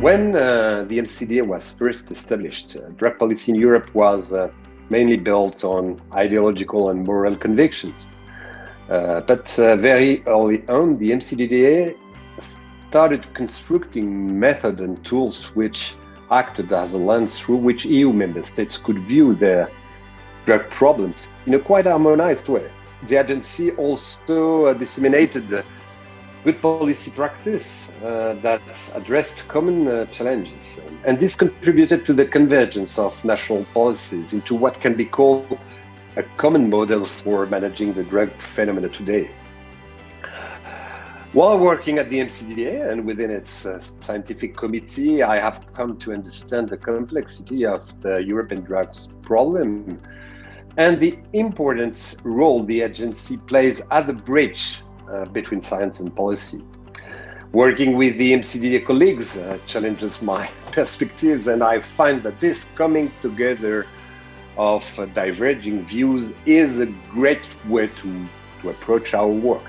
When uh, the EMCDDA was first established, uh, drug policy in Europe was uh, mainly built on ideological and moral convictions. Uh, but uh, very early on, the EMCDDA started constructing methods and tools which acted as a lens through which EU member states could view their drug problems in a quite harmonized way. The agency also uh, disseminated good policy practice uh, that addressed common uh, challenges. And this contributed to the convergence of national policies into what can be called a common model for managing the drug phenomena today. While working at the EMCDDA and within its uh, scientific committee, I have come to understand the complexity of the European drugs problem and the important role the agency plays at the bridge between science and policy. Working with the EMCDDA colleagues uh, challenges my perspectives, and I find that this coming together of uh, diverging views is a great way to, to approach our work.